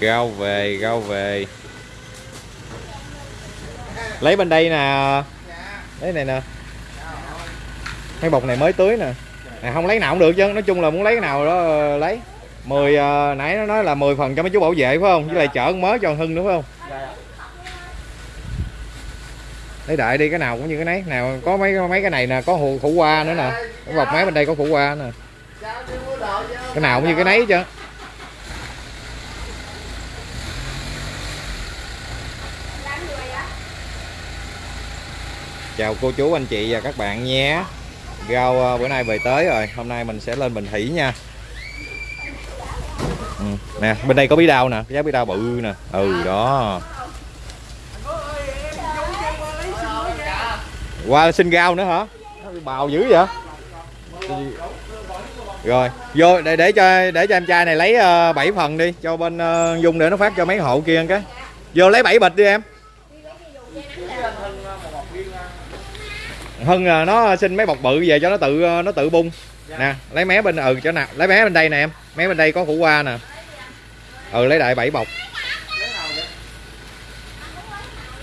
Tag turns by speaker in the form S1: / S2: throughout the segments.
S1: rau về rau về. Lấy bên đây nè. Lấy này nè. Cái bọc này mới tưới nè. Này không lấy nào cũng được chứ. Nói chung là muốn lấy cái nào đó ờ, lấy. 10 ờ, nãy nó nói là 10 phần cho mấy chú bảo vệ phải không? Với lại chở mới cho hưng nữa phải không? Lấy đại đi cái nào cũng như cái nấy. Nào có mấy mấy cái này nè có hồ khủ qua nữa nè. Cái bọc máy bên đây có khủ qua nè. Cái nào cũng như cái nấy chứ. Chào cô chú anh chị và các bạn nhé. Rau ờ, bữa nay về tới rồi. Hôm nay mình sẽ lên bình thủy nha. Ừ. nè bên đây có bí đao nè giá bí đao bự nè. Ừ đó. Qua xin rau nữa hả? Bào dữ vậy? Rồi vô để để cho để cho em trai này lấy ờ, uh, 7 phần đi cho bên uh, dung để nó phát cho mấy hộ kia cái. Vô lấy 7 bịch đi em. Hưng là nó xin mấy bọc bự về cho nó tự ờ, nó tự bung. Nè lấy mé bên ừ cho nào lấy mé bên đây nè em. Mé bên đây có củ qua nè. Ừ lấy đại 7 bọc.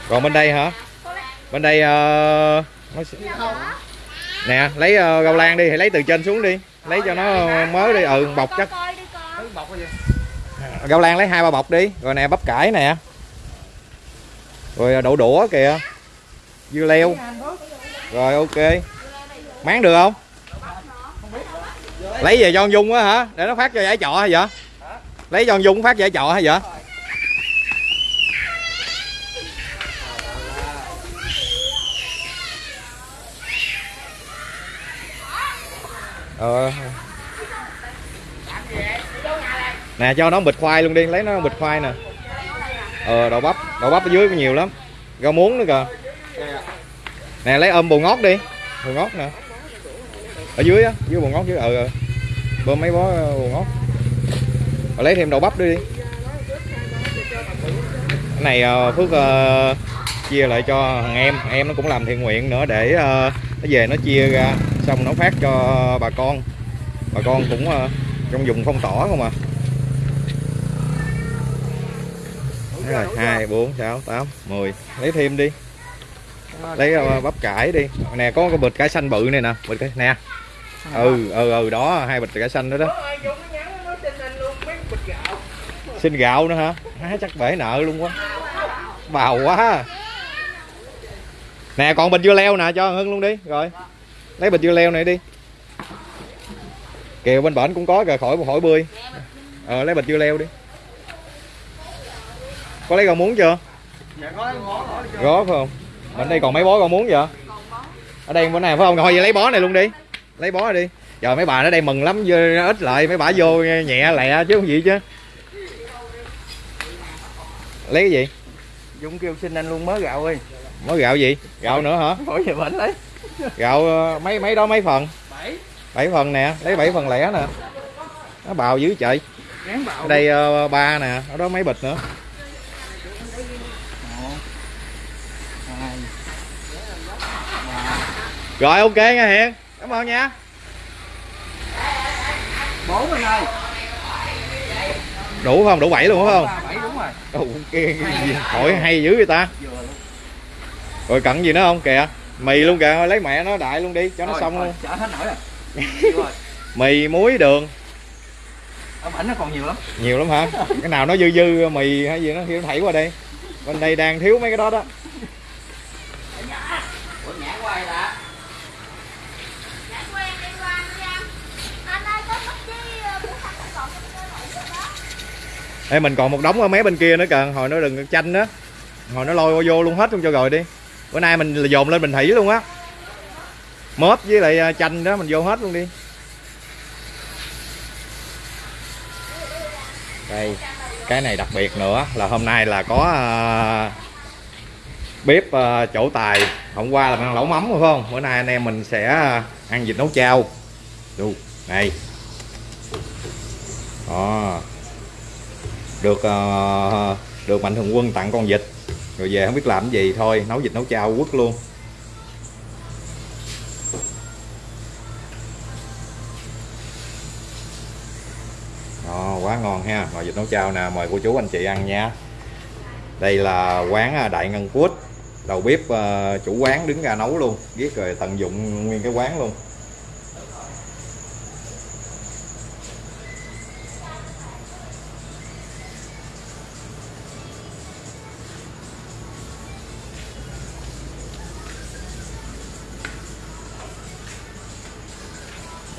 S1: Còn bên đây hả? Bên đây uh, nó... nè lấy uh, rau lan đi thì lấy từ trên xuống đi. Lấy cho nó mới đi. Ừ bọc chắc. Rau lan lấy hai ba bọc đi. Rồi nè bắp cải nè. Rồi đậu đũa kìa. Dưa leo rồi, ok. Máng được không? Lấy về cho con dung á hả? Để nó phát cho giải trọ hay vậy? Lấy cho con dung phát giải trọ hay vậy? Ờ. Nè, cho nó bịch khoai luôn đi. Lấy nó bịch khoai nè. Ờ đậu bắp. Đậu bắp ở dưới có nhiều lắm. Rau muống nữa kìa nè lấy ôm bồ ngót đi. Bồ ngót nè. Ở dưới á dưới bồ ngót dưới ờ ừ. bơm mấy bó ờ, bồ ngót. Rồi lấy thêm đậu bắp đi. Cái này ờ, phước uh, chia lại cho thằng em. Em nó cũng làm thiện nguyện nữa để uh, nó về nó chia ra xong nó phát cho bà con. Bà con cũng uh, trong vùng phong tỏa không à. Hai bốn sáu tám mười. Lấy thêm đi lấy uh, bắp cải đi. Nè có cái bịch cải xanh bự này nè. Bịch cải nè. Ừ ừ ừ đó hai bịch cải xanh nữa đó. Xin gạo nữa hả? Má, chắc bể nợ luôn quá. Bào quá. Nè còn bịch dưa leo nè cho hưng luôn đi. Rồi. Lấy bịch dưa leo này đi. Kìa bên bển cũng có kìa khỏi khỏi bươi. Ờ lấy bịch dưa leo đi. Có lấy rau muống chưa? Có phải không bên đây còn mấy bó rau muống vậy? Ở đây bữa này phải không? Thôi vậy lấy bó này luôn đi. Lấy bó này đi. Giờ mấy bà ở đây mừng lắm vô ít lại mấy bà vô nhẹ lẹ chứ không gì chứ. Lấy cái gì?
S2: Dũng kêu xin anh luôn mới gạo ơi
S1: mới gạo gì? Gạo nữa hả?
S2: Khỏi về bệnh lấy.
S1: Gạo ờ, mấy mấy đó mấy phần?
S2: Bảy.
S1: Bảy phần nè lấy bảy phần lẻ nè. Nó bào dữ trời. Ở đây ờ, ba nè ở đó mấy bịch nữa
S2: Một Hai
S1: rồi ok nha hiền. Cảm ơn nha.
S2: Bốn anh ơi.
S1: Đủ không? Đủ bảy luôn phải không?
S2: Bảy đúng rồi.
S1: Ồ, cái, cái gì hỏi hay dữ vậy ta?
S2: Vừa luôn.
S1: Rồi cận gì nữa không? Kìa mì luôn kìa. Lấy mẹ nó đại luôn đi cho nó xong
S2: thôi,
S1: luôn.
S2: Chở hết nổi rồi.
S1: Mì muối đường.
S2: Bảnh nó còn nhiều lắm.
S1: Nhiều lắm hả? Cái nào nó dư dư mì hay gì nó thì nó thảy qua đây. Bên đây đang thiếu mấy cái đó đó Ê, mình còn một đống ở mé bên kia nữa kìa. Hồi nó đừng chanh đó hồi nó lôi vô luôn hết luôn cho rồi đi. Bữa nay mình dồn lên bình thủy luôn á. Mớp với lại à, chanh đó mình vô hết luôn đi. Đây cái này đặc biệt nữa là hôm nay là có uh, bếp uh, chỗ tài. Hôm qua là mình ăn lẩu mắm phải không? Bữa nay anh em mình sẽ ăn vịt nấu chao. Đu, này đó được uh, được mạnh thường quân tặng con vịt. Rồi về không biết làm cái gì thôi nấu vịt nấu chao quất luôn. Đó, quá ngon ha. Nồi vịt nấu chao nè mời cô chú anh chị ăn nha. Đây là quán ờ, Đại Ngân quất. Đầu bếp uh, chủ quán đứng ra nấu luôn. Biết rồi tận dụng nguyên cái quán luôn.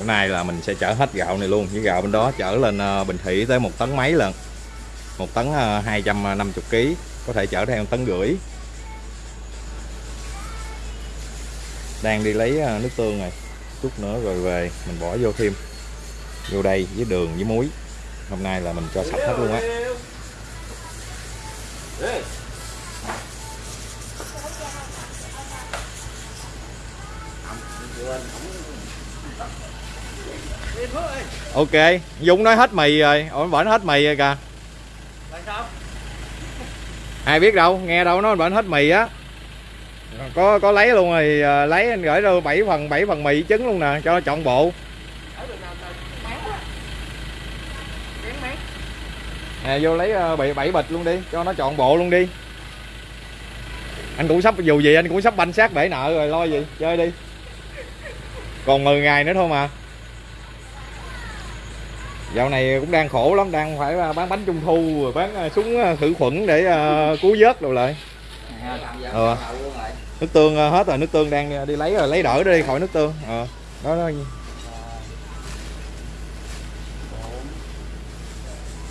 S1: Bữa nay là mình sẽ chở hết gạo này luôn. Với gạo bên đó chở lên ờ, Bình Thủy tới một tấn mấy lần? Một tấn ờ, 250 kg có thể chở theo tấn rưỡi. Đang đi lấy ờ, nước tương này, chút nữa rồi về, mình bỏ vô thêm. Vô đây với đường với muối. Hôm nay là mình cho sạch hết luôn á. Ok Dũng nói hết mì rồi. Ổn bệnh hết mì rồi kìa.
S2: Tại sao?
S1: ai biết đâu nghe đâu nó bệnh hết mì á. Có có lấy luôn rồi à, lấy anh gửi đâu 7 phần 7 phần mì trứng luôn nè cho nó chọn bộ. Nè vô lấy à, bảy bảy bịch luôn đi cho nó chọn bộ luôn đi. Anh cũng sắp dù gì anh cũng sắp banh sát bể nợ rồi lo gì chơi đi. Còn 10 ngày nữa thôi mà dạo này cũng đang khổ lắm đang phải à, bán bánh trung thu rồi bán à, súng à, khử khuẩn để cứu vớt đồ lại Ờ. nước tương hết rồi nước tương đang đi lấy rồi lấy đỡ đi khỏi nước tương ờ đó đó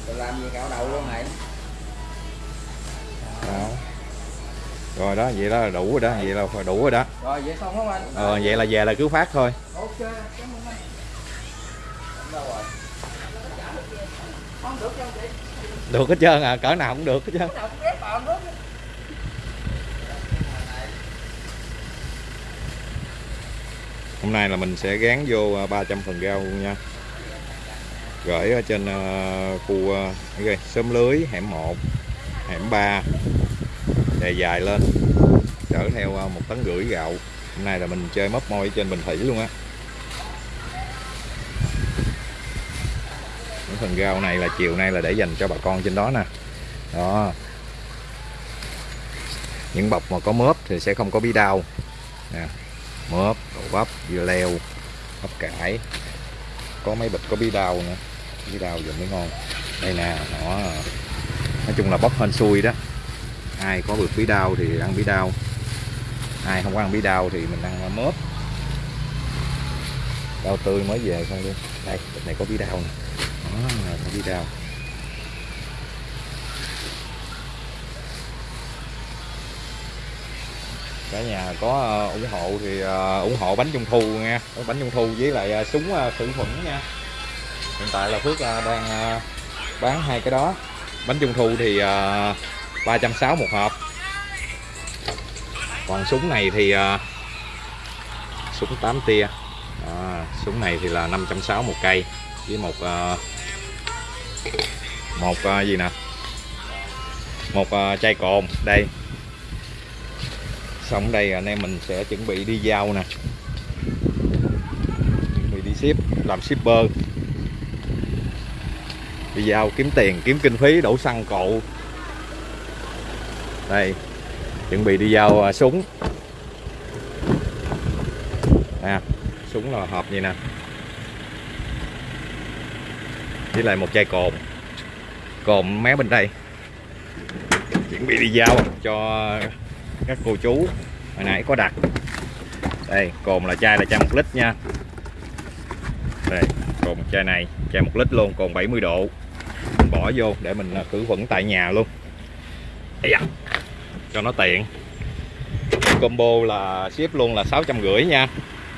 S2: Rồi làm gì luôn.
S1: Đó. rồi đó vậy đó là đủ rồi đó vậy là đủ rồi đó
S2: Rồi vậy xong không anh?
S1: ờ vậy là về là cứ phát thôi
S2: Ok, cảm ơn anh. Đâu rồi? Không được không chị?
S1: được hết trơn à cỡ nào cũng được hết trơn. Hôm nay là mình sẽ gán vô à, 300 phần rau luôn nha. Gửi ở trên à, khu à, cái gì, xóm lưới hẻm 1 hẻm 3 đè dài lên. Chở theo à, một tấn rưỡi gạo. Hôm nay là mình chơi móc môi ở trên bình thủy luôn á phần rau này là chiều nay là để dành cho bà con trên đó nè. Đó. Những bọc mà có mớp thì sẽ không có bí đao nè, mớp, đậu bắp, dưa leo, bắp cải. Có mấy bịch có bí đao nữa. Bí đao dùng mới ngon. Đây nè nó nói chung là bóc hên xui đó. Ai có được bí đao thì ăn bí đao ai không có ăn bí đao thì mình ăn mớp. Đau tươi mới về không luôn đây, bịch này có bí đao nè đó có đi đào. Cả nhà có ờ, ủng hộ thì ờ, ủng hộ bánh trung thu nha. Bánh trung thu với lại ờ, súng khử khuẩn nha. Hiện tại là phước đang bán hai cái đó. Bánh trung thu thì uh, 360 một hộp. Còn súng này thì súng 8 tia. À, súng này thì là 560 một cây với một uh, một uh, gì nè? Một uh, chai cồn đây. Xong đây anh em mình sẽ chuẩn bị đi giao nè. Chuẩn bị đi ship làm shipper. Đi giao kiếm tiền kiếm kinh phí đổ xăng cộ. Đây chuẩn bị đi giao uh, súng. À, súng là hộp gì nè với lại một chai cồn. Cồn mé bên đây. Chuẩn bị đi giao cho các cô chú. Hồi nãy có đặt. Đây cồn là chai là chai một lít nha. Đây cồn chai này chai một lít luôn cồn 70 độ. Mình bỏ vô để mình à, khử khuẩn tại nhà luôn. Ây da, cho nó tiện. Combo là ship luôn là sáu trăm rưỡi nha.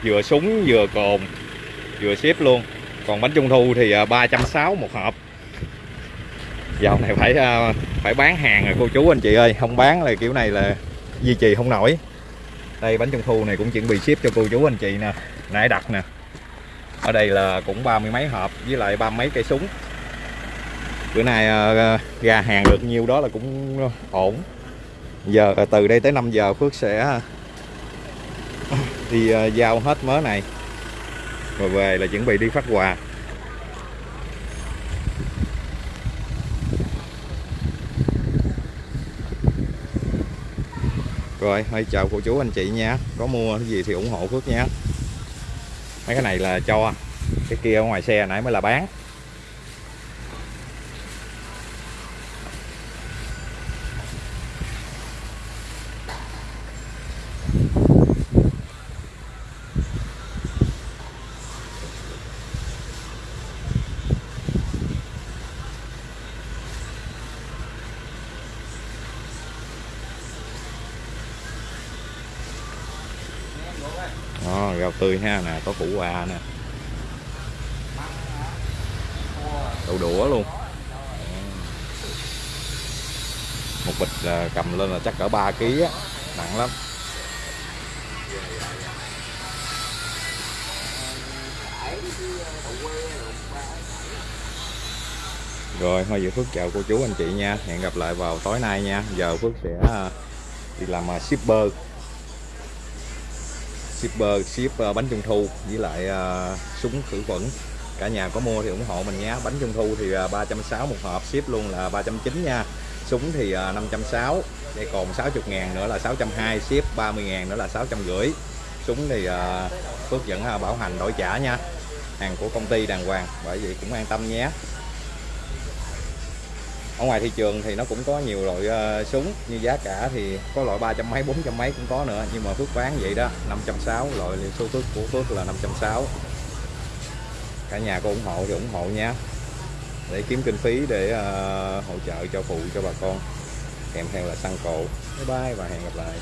S1: Vừa súng vừa cồn vừa ship luôn còn bánh trung thu thì à, ba trăm sáu một hộp. Dạo này phải à, phải bán hàng rồi, cô chú anh chị ơi. Không bán là kiểu này là duy trì không nổi. Đây, bánh trung thu này cũng chuẩn bị ship cho cô chú anh chị nè, nãy đặt nè. Ở đây là cũng ba mươi mấy hộp với lại ba mấy cây súng. Bữa nay à, ra hàng được nhiêu đó là cũng ổn. Giờ từ đây tới 5 giờ Phước sẽ đi giao hết mớ này rồi về là chuẩn bị đi phát quà. Rồi hãy chào cô chú anh chị nha. Có mua cái gì thì ủng hộ phước nha. Mấy cái này là cho. Cái kia ở ngoài xe nãy mới là bán. Đó, rau tươi ha nè có củ qua nè. Đậu đũa luôn. Một bịch là cầm lên là chắc cỡ 3 kg á nặng lắm. Rồi thôi giờ Phước chào cô chú anh chị nha. Hẹn gặp lại vào tối nay nha. Giờ Phước sẽ à, đi làm à, shipper shipper ship ờ, bánh trung thu với lại ờ, súng khử khuẩn. Cả nhà có mua thì ủng hộ mình nhé. Bánh trung thu thì ờ, uh, 360 một hộp ship luôn là 390 nha. Súng thì uh, 560 đây còn 60 ngàn nữa là 620 ship 30 ngàn nữa là 650 súng thì uh, Phước vẫn uh, bảo hành đổi trả nha. Hàng của công ty đàng hoàng bởi vậy cũng an tâm nhé ở ngoài thị trường thì nó cũng có nhiều loại uh, súng như giá cả thì có loại ba trăm mấy bốn trăm mấy cũng có nữa. Nhưng mà Phước bán vậy đó 560 loại số Phước của Phước là 560 cả nhà có ủng hộ thì ủng hộ nha. Để kiếm kinh phí để uh, hỗ trợ cho phụ cho bà con. Kèm theo là xăng cộ. Bye bye và hẹn gặp lại.